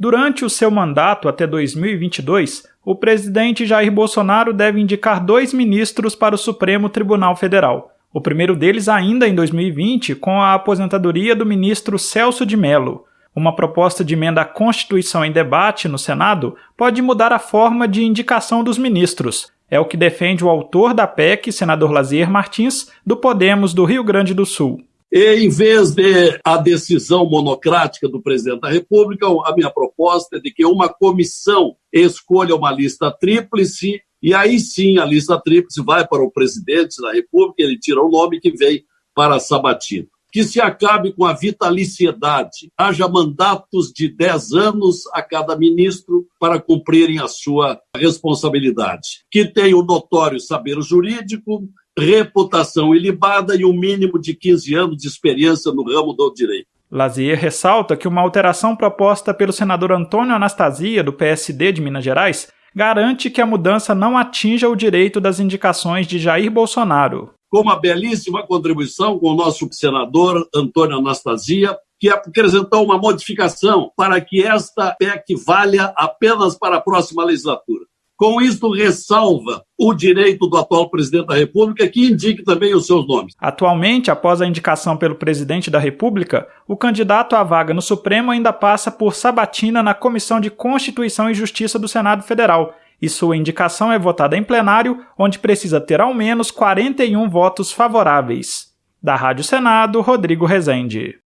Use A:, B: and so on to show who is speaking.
A: Durante o seu mandato até 2022, o presidente Jair Bolsonaro deve indicar dois ministros para o Supremo Tribunal Federal. O primeiro deles ainda em 2020, com a aposentadoria do ministro Celso de Mello. Uma proposta de emenda à Constituição em debate no Senado pode mudar a forma de indicação dos ministros. É o que defende o autor da PEC, senador Lazier Martins, do Podemos do Rio Grande do Sul.
B: E, em vez de a decisão monocrática do presidente da República, a minha proposta é de que uma comissão escolha uma lista tríplice e aí sim a lista tríplice vai para o presidente da República, ele tira o nome que vem para a sabatina que se acabe com a vitaliciedade, haja mandatos de 10 anos a cada ministro para cumprirem a sua responsabilidade, que tenha o notório saber jurídico, reputação ilibada e um mínimo de 15 anos de experiência no ramo do direito.
A: Lazier ressalta que uma alteração proposta pelo senador Antônio Anastasia, do PSD de Minas Gerais, garante que a mudança não atinja o direito das indicações de Jair Bolsonaro
B: com uma belíssima contribuição com o nosso senador Antônio Anastasia, que apresentou uma modificação para que esta PEC valha apenas para a próxima legislatura. Com isto, ressalva o direito do atual presidente da República que indique também os seus nomes.
A: Atualmente, após a indicação pelo presidente da República, o candidato à vaga no Supremo ainda passa por sabatina na Comissão de Constituição e Justiça do Senado Federal e sua indicação é votada em plenário, onde precisa ter ao menos 41 votos favoráveis. Da Rádio Senado, Rodrigo Rezende.